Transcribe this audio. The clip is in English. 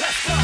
Let's go.